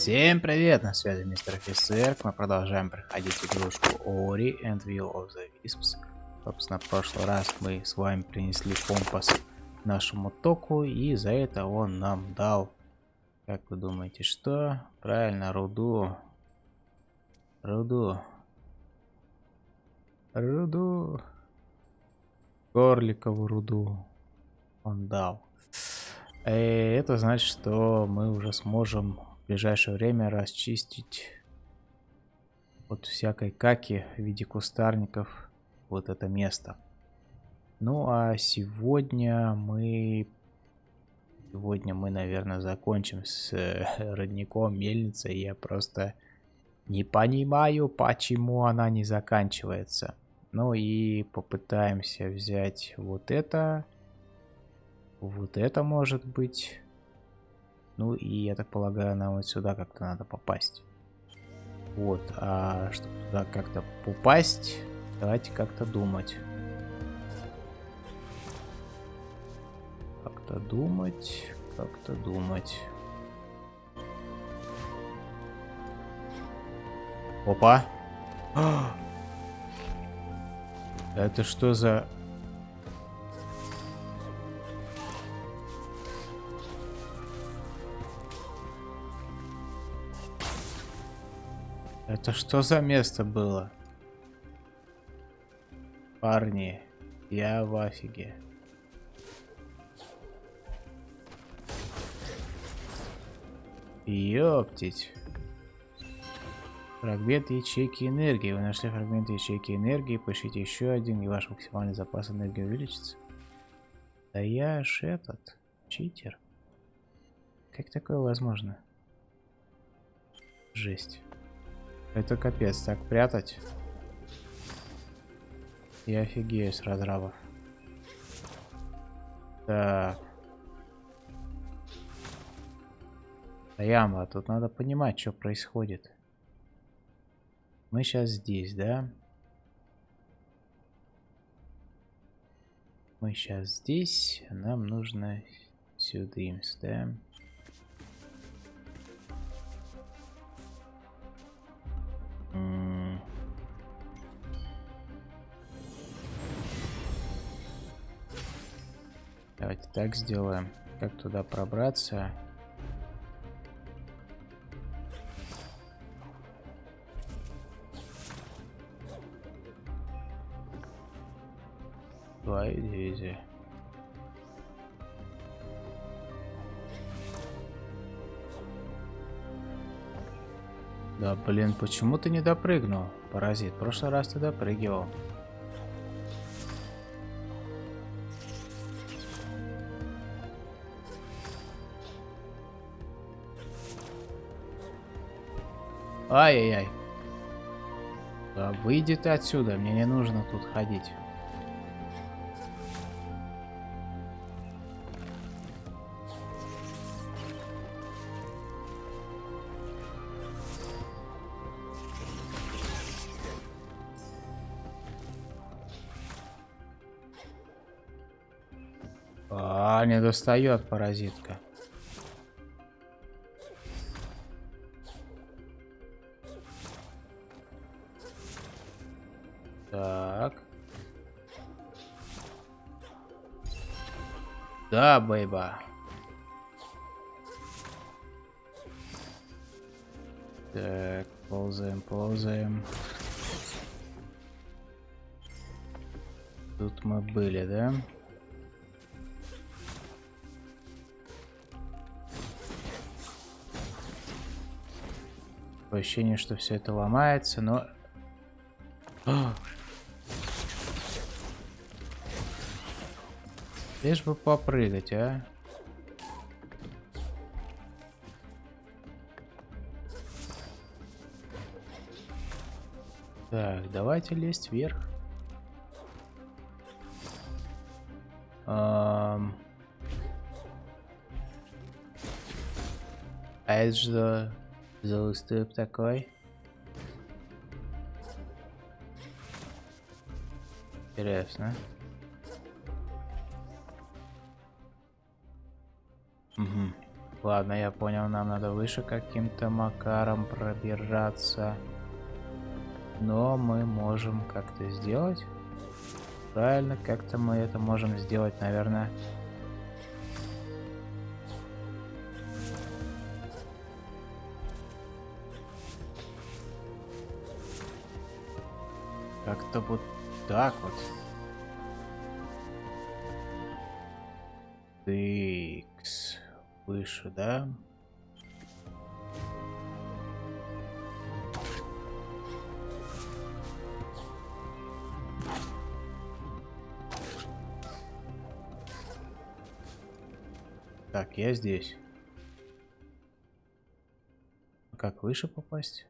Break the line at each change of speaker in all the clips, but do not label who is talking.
Всем привет, на связи мистер офицер. Мы продолжаем проходить игрушку Ori and Will of the Wisps. Собственно, в прошлый раз мы с вами принесли компас нашему току, и за это он нам дал, как вы думаете, что? Правильно, руду. Руду. Руду. Горликову руду он дал. И э, это значит, что мы уже сможем ближайшее время расчистить от всякой каки в виде кустарников вот это место. Ну а сегодня мы... Сегодня мы, наверное, закончим с э, родником мельницей. Я просто не понимаю, почему она не заканчивается. Ну и попытаемся взять вот это. Вот это может быть. Ну и я так полагаю, нам вот сюда как-то надо попасть. Вот, а чтобы туда как-то попасть, давайте как-то думать. Как-то думать, как-то думать. Опа! Это что за Это что за место было? Парни, я в афиге. Ёптить. Фрагмент ячейки энергии. Вы нашли фрагмент ячейки энергии. Поищите еще один, и ваш максимальный запас энергии увеличится. Да я ж этот, читер. Как такое возможно? Жесть. Это капец, так прятать. Я офигею с разрабов. Так. Яма, тут надо понимать, что происходит. Мы сейчас здесь, да? Мы сейчас здесь. Нам нужно сюда, да? Давайте так сделаем. Как туда пробраться? Твоя дивизия. Да, блин, почему ты не допрыгнул, паразит? В прошлый раз ты допрыгивал. Ай-яй-яй. Да, выйди ты отсюда, мне не нужно тут ходить. А, не достает паразитка. Так. Да, бейба. Так, ползаем, ползаем. Тут мы были, да? Ощущение, что все это ломается, но... Лишь бы попрыгать, а. Так, давайте лезть вверх. Um... А это же за уступ такой. Интересно. Угу. Ладно, я понял, нам надо выше каким-то макаром пробираться. Но мы можем как-то сделать. Правильно, как-то мы это можем сделать, наверное. Как-то вот так вот. Выше, да? Так, я здесь. Как выше попасть?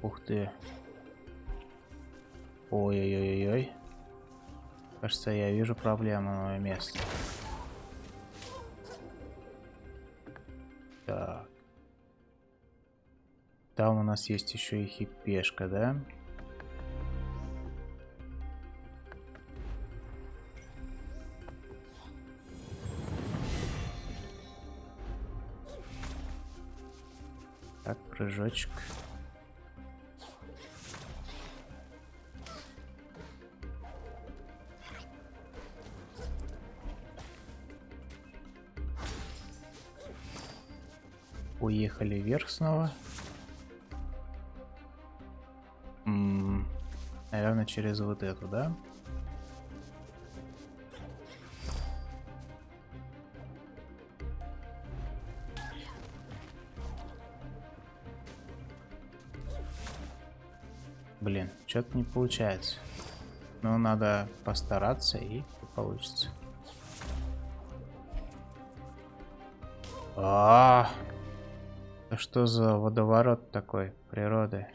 Ух ты. Ой-ой-ой-ой. Кажется, я вижу проблемное место. Так. Там у нас есть еще и хипешка, да? Так, прыжочек. Уехали вверх снова. М -м, наверное, через вот эту, да? Блин, что-то не получается. Но надо постараться и получится. А, -а, -а. Это что за водоворот такой природы?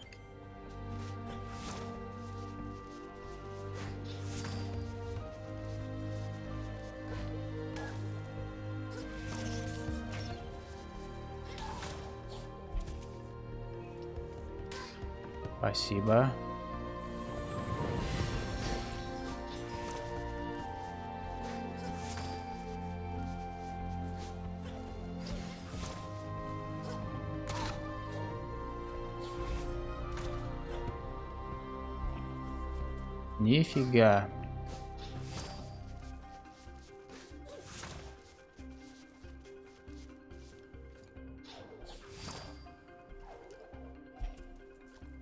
Спасибо. Нифига.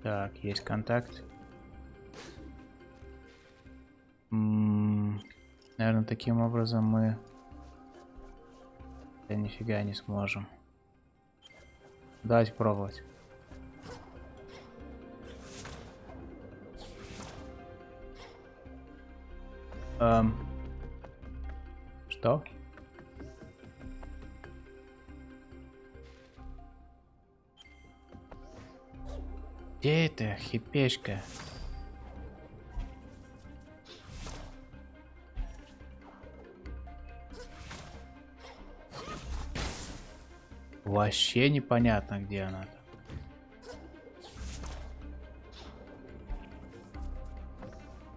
Так, есть контакт. М -м наверное, таким образом мы... Да нифига не сможем. Давайте пробовать. Эм. Что? Где это хипешка? Вообще непонятно, где она.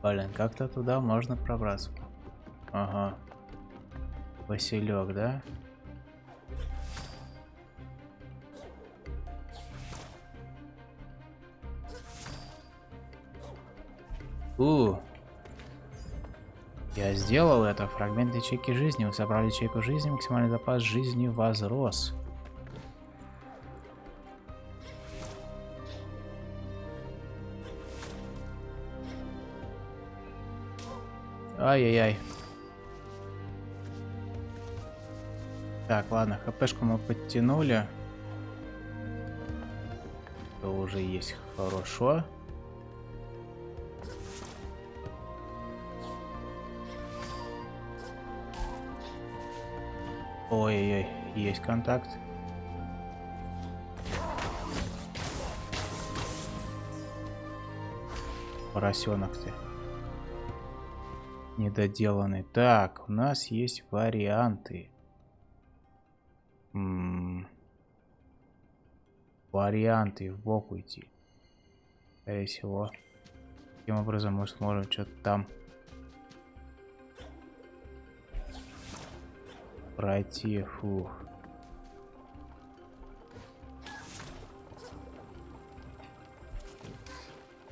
Блин, как-то туда можно пробраться. Ага. Василек, да? У, я сделал это. Фрагмент ячейки жизни. Вы собрали ячейку жизни. Максимальный запас жизни возрос. Ай-яй-яй. Так, ладно, хпшку мы подтянули. Это уже есть хорошо. Ой-ой-ой, есть контакт. Поросенок ты недоделанный. Так, у нас есть варианты. М -м варианты в бок уйти. Скорее всего. Таким образом мы сможем что-то там пройти. Фух.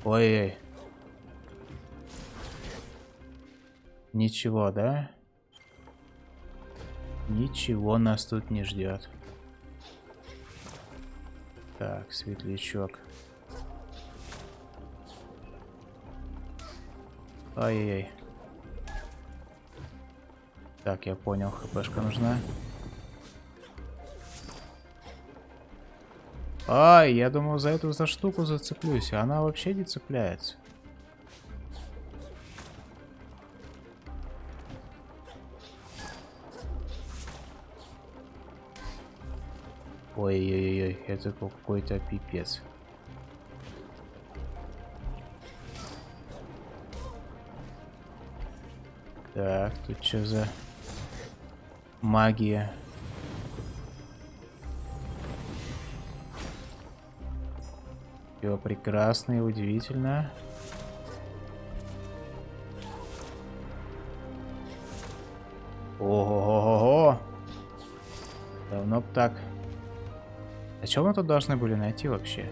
Ой-ой. Ничего, да? Ничего нас тут не ждет. Так, светлячок. Ай-яй-яй. Так, я понял, хпшка нужна. Ай, я думал за эту за штуку зацеплюсь, а она вообще не цепляется. Ой-ой-ой, это какой-то пипец. Так, тут что за магия? Все прекрасно и удивительно. Ого-го-го! Давно б так. А что мы тут должны были найти вообще?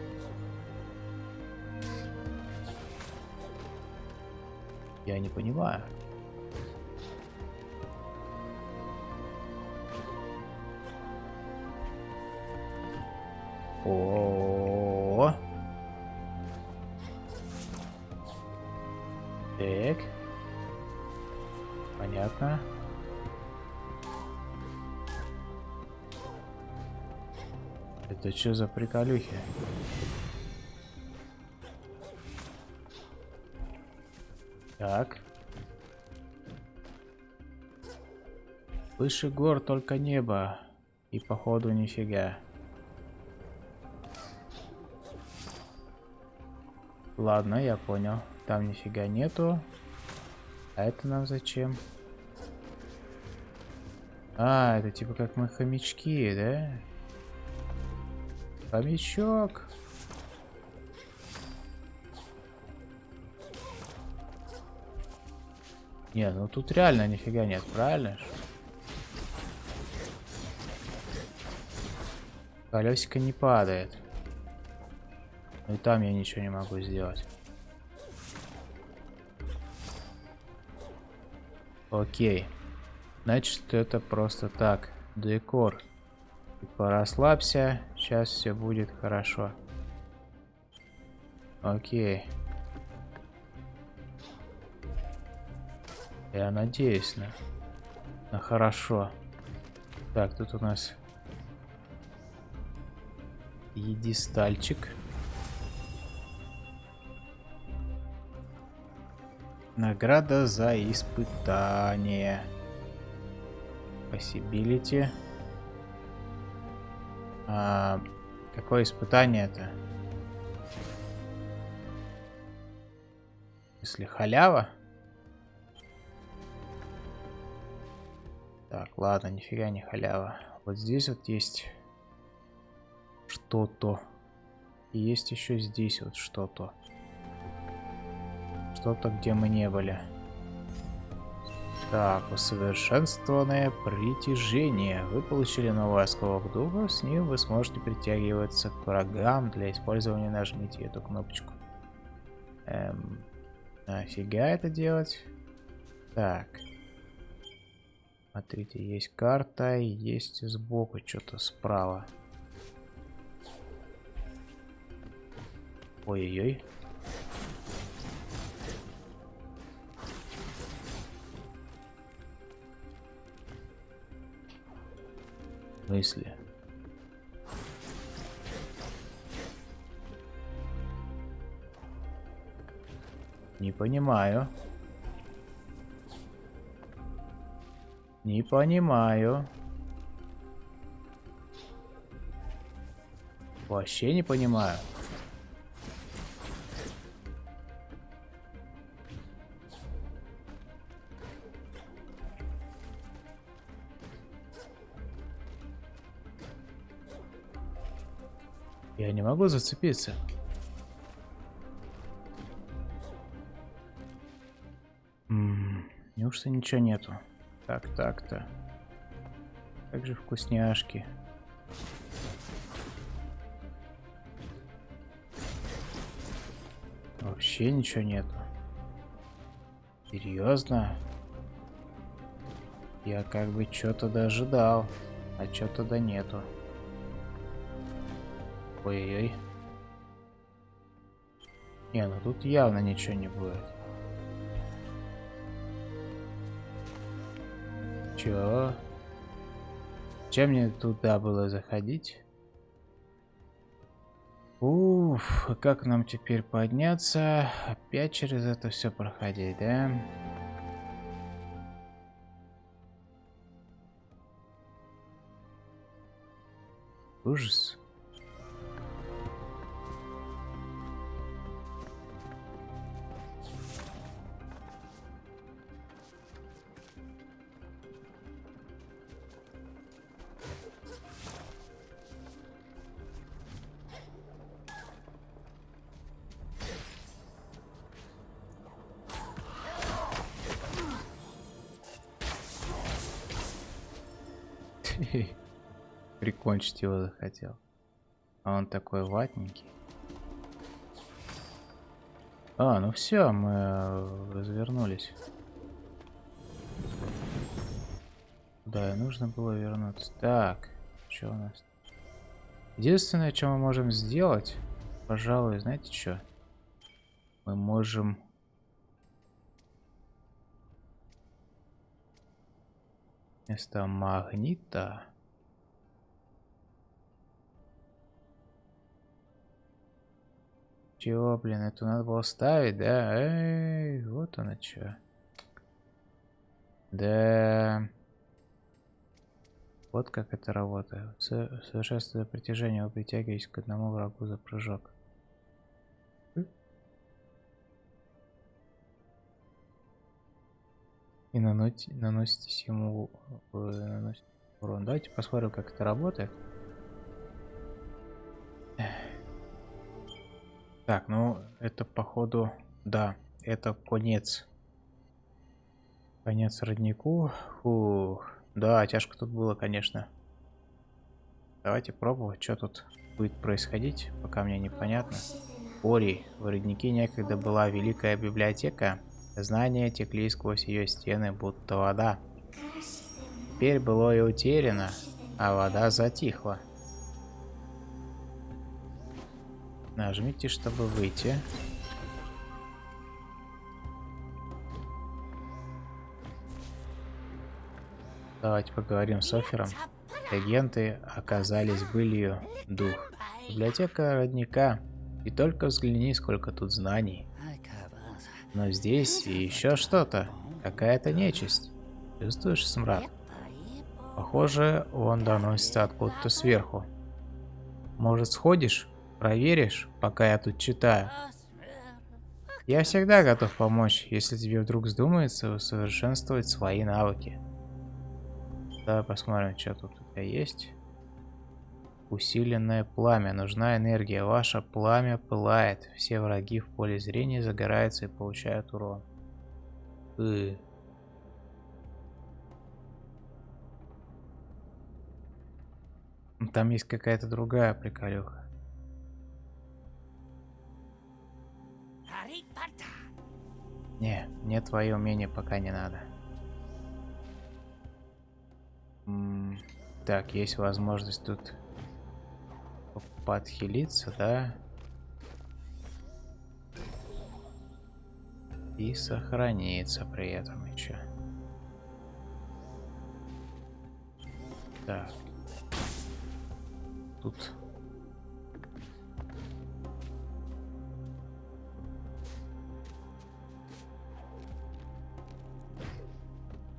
Я не понимаю. О, -о, -о, -о. Так. Понятно. Это что за приколюхи? Так. Выше гор только небо. И походу нифига. Ладно, я понял. Там нифига нету. А это нам зачем? А, это типа как мы хомячки, да? Хомячок. Не, ну тут реально нифига нет, правильно? Колесико не падает. Ну и там я ничего не могу сделать. Окей. Значит, это просто так. Декор. Типа расслабься. Сейчас все будет хорошо. Окей. Я надеюсь на, на хорошо. Так, тут у нас едистальчик. Награда за испытание. Possibility. А, какое испытание это? Если халява? Так, ладно, нифига не халява. Вот здесь вот есть что-то. И есть еще здесь вот что-то. Что-то, где мы не были. Так, усовершенствованное притяжение. Вы получили новый осколок духа. С ним вы сможете притягиваться к врагам. Для использования нажмите эту кнопочку. Эм, нафига это делать? Так. Смотрите, есть карта, есть сбоку что-то справа. Ой-ой-ой. Мысли. Не понимаю. Не понимаю. Вообще не понимаю. Могу зацепиться. Неужто ничего нету? Так, так-то. Как же вкусняшки. Вообще ничего нету. Серьезно? Я как бы что-то дожидал, а что-то да нету. Ой-ой-ой. Не, ну тут явно ничего не будет. Чё? Чем мне туда было заходить? Уф, как нам теперь подняться? Опять через это все проходить, да? Ужас. Прикончить его захотел. А он такой ватненький. А, ну все, мы э, развернулись. Да, нужно было вернуться. Так, что у нас? Единственное, что мы можем сделать, пожалуй, знаете что? Мы можем Вместо магнита. Чего, блин, это надо было ставить, да? Эй, вот оно что. Да. Вот как это работает. Совершенствуя притяжение, вы притягиваетесь к одному врагу за прыжок. и наносите, наноситесь ему наносите урон. Давайте посмотрим, как это работает. Так, ну это походу, да, это конец. Конец роднику. Фух. Да, тяжко тут было, конечно. Давайте пробовать, что тут будет происходить, пока мне непонятно. Ори, в роднике некогда была великая библиотека, Знания текли сквозь ее стены, будто вода. Теперь было и утеряно, а вода затихла. Нажмите, чтобы выйти. Давайте поговорим с Офером. Агенты оказались былью дух. Библиотека родника. И только взгляни, сколько тут знаний. Но здесь еще что-то. Какая-то нечисть. Чувствуешь смрад? Похоже, он доносится откуда-то сверху. Может, сходишь? Проверишь, пока я тут читаю? Я всегда готов помочь, если тебе вдруг вздумается усовершенствовать свои навыки. Давай посмотрим, что тут у тебя есть. Усиленное пламя. Нужна энергия. Ваше пламя пылает. Все враги в поле зрения загораются и получают урон. И. Там есть какая-то другая приколюха. Не, мне твои умения пока не надо. -м так, есть возможность тут подхилиться, да? И сохраниться при этом еще. Так. Тут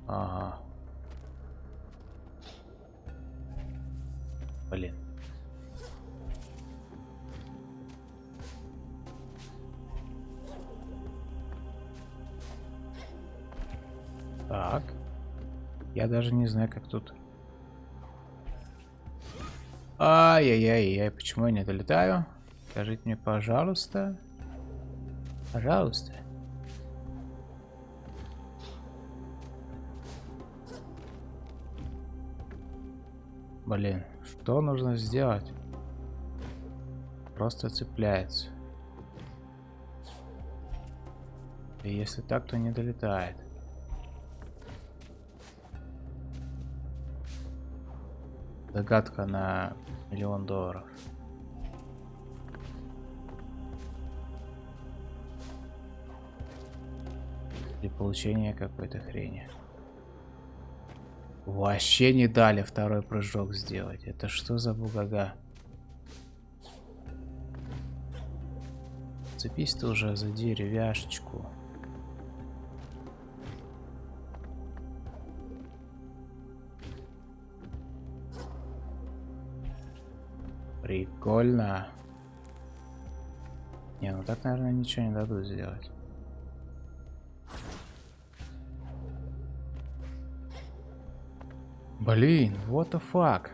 Ага. Блин. Так. Я даже не знаю, как тут. Ай-яй-яй-яй, почему я не долетаю? Скажите мне, пожалуйста. Пожалуйста. Блин, что нужно сделать? Просто цепляется. И если так, то не долетает. Догадка на миллион долларов. Для получения какой-то хрени. Вообще не дали второй прыжок сделать. Это что за бугага? Цепись ты уже за деревяшечку. Прикольно. Не, ну так, наверное, ничего не дадут сделать. Блин, what the fuck?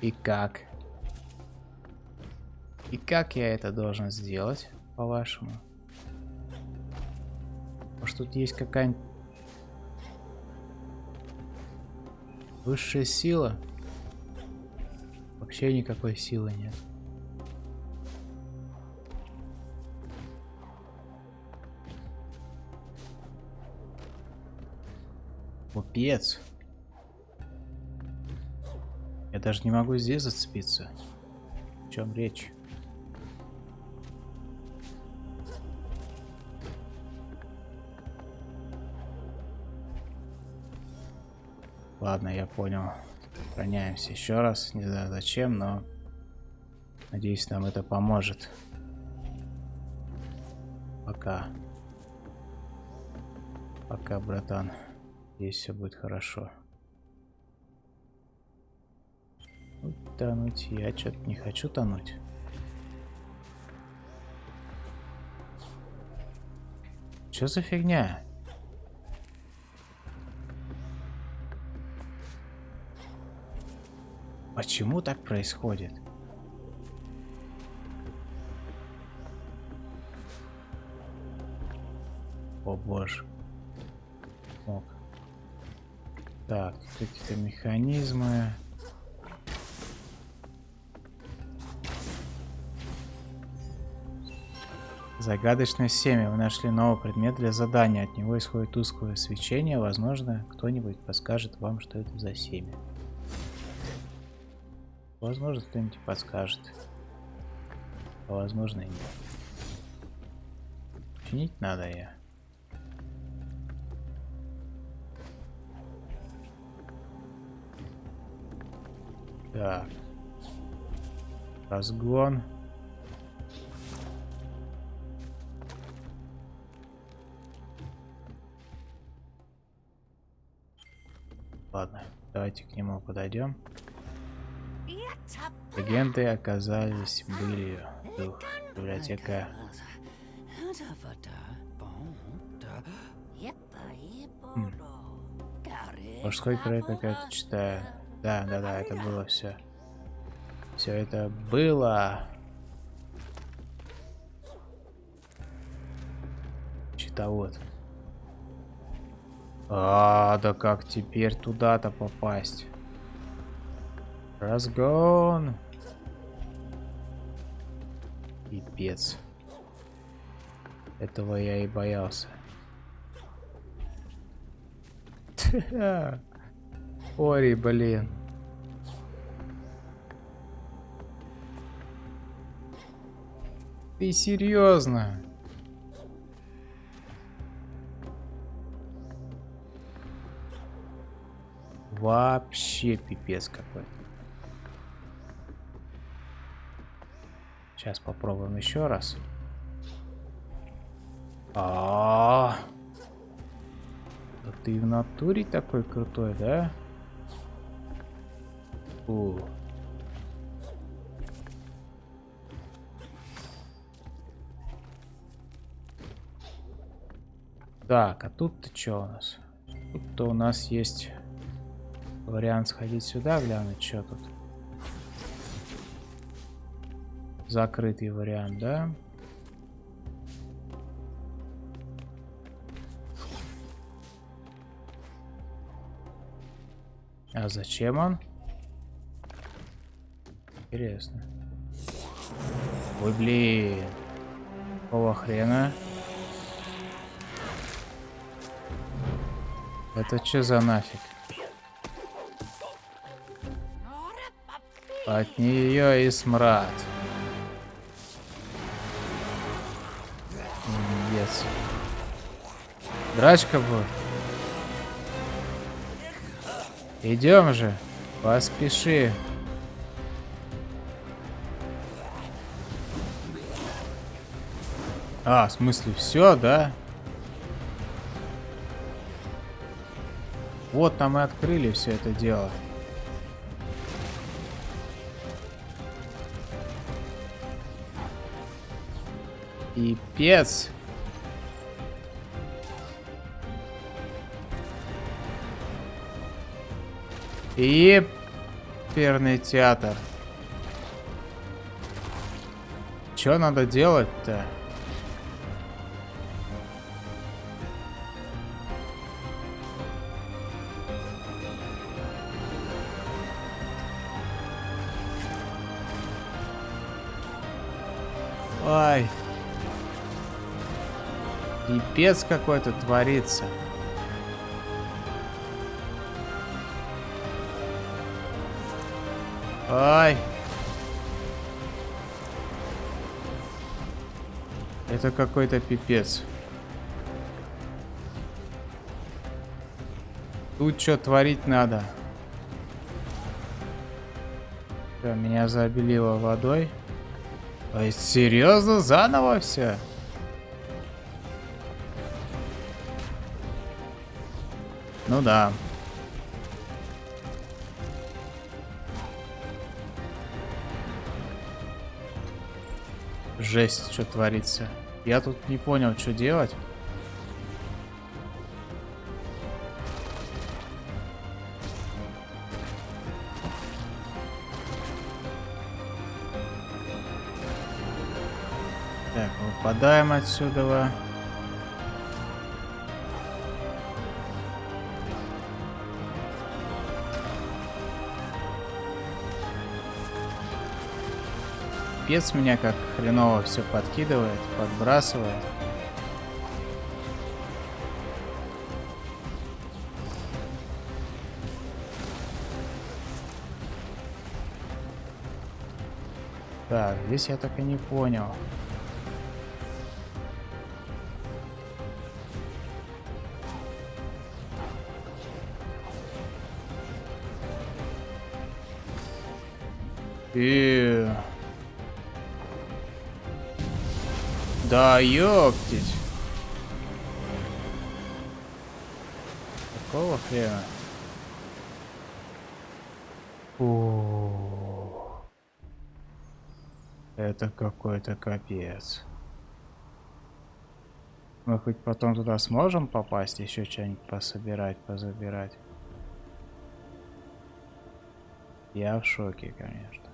И как? И как я это должен сделать, по-вашему? Может тут есть какая-нибудь высшая сила? Вообще никакой силы нет. Купец. Я даже не могу здесь зацепиться. О чем речь? Ладно, я понял. Сохраняемся еще раз. Не знаю зачем, но надеюсь, нам это поможет. Пока. Пока, братан. Здесь все будет хорошо. Ну, тонуть я что-то не хочу тонуть. Что за фигня? Почему так происходит? О боже. Мог. Так, какие-то механизмы. Загадочное семя. Вы нашли новый предмет для задания. От него исходит тусклое свечение. Возможно, кто-нибудь подскажет вам, что это за семя. Возможно, кто-нибудь подскажет. А возможно и нет. Чинить надо я. Так. Разгон. Ладно, давайте к нему подойдем. Легенды оказались былью. Дух, библиотека. Хм. Мужской край какая-то читаю. Да, да, да, это было все. Все это было. Щитовод. А, да как теперь туда-то попасть? Разгон. Пипец. Этого я и боялся. Ори, блин. Ты серьезно? Вообще пипец какой-то. Сейчас попробуем еще раз. А, -а, -а. Да ты в натуре такой крутой, да? О. Так, а тут-то что у нас? Тут-то у нас есть вариант сходить сюда, глянуть, что тут. Закрытый вариант, да? А зачем он? Интересно. Ой, блин. Какого хрена? Это что за нафиг? От нее и смрад. Yes. Драчка будет. Идем же. Поспеши. А, в смысле, все, да? Вот там и открыли все это дело. Пипец. И перный театр. Что надо делать-то? Пипец какой-то творится. Ай. Это какой-то пипец. Тут что творить надо? Все, меня забелило водой. А серьезно, заново все? Ну да. Жесть, что творится. Я тут не понял, что делать. Так, выпадаем отсюда. Капец меня как хреново все подкидывает, подбрасывает. Так, здесь я так и не понял. И... Да, ёптить. Какого хрена? О, это какой-то капец. Мы хоть потом туда сможем попасть, еще что-нибудь пособирать, позабирать? Я в шоке, конечно.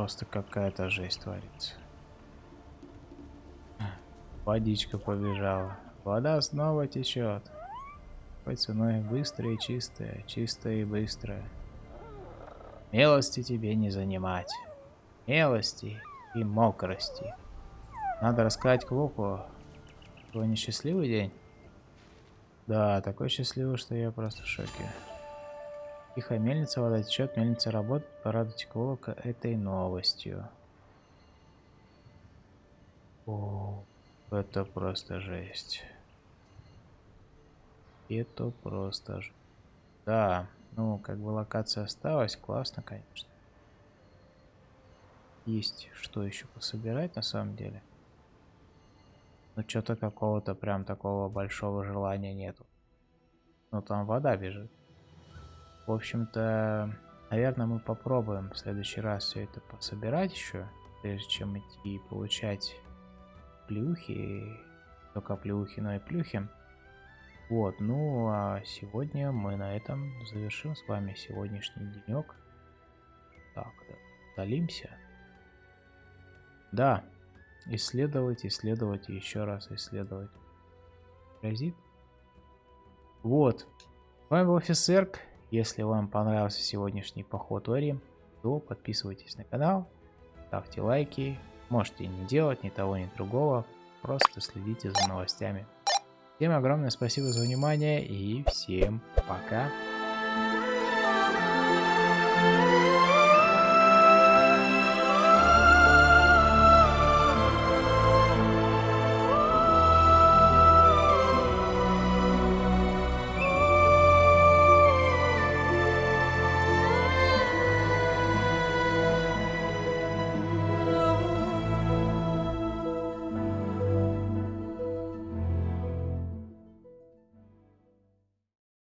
Просто какая-то жесть творится. Водичка побежала. Вода снова течет. По ценой быстрая и чистая, чистая и быстрая. Милости тебе не занимать. Милости и мокрости. Надо рассказать Клоку. Твой несчастливый день? Да, такой счастливый, что я просто в шоке. Тихо, мельница, вода течет, мельница работает. Порадуйте Клоука этой новостью. О, это просто жесть. Это просто жесть. Да, ну, как бы локация осталась, классно, конечно. Есть что еще пособирать на самом деле. Но что-то какого-то прям такого большого желания нету. Ну, там вода бежит. В общем-то, наверное, мы попробуем в следующий раз все это пособирать еще, прежде чем идти получать плюхи, только плюхи, но и плюхи. Вот, ну а сегодня мы на этом завершим с вами сегодняшний денек. Так, удалимся. Да, исследовать, исследовать еще раз исследовать. Грозит Вот. С вами был Офисерк. Если вам понравился сегодняшний поход Ори, то подписывайтесь на канал, ставьте лайки. Можете не делать ни того, ни другого. Просто следите за новостями. Всем огромное спасибо за внимание и всем пока.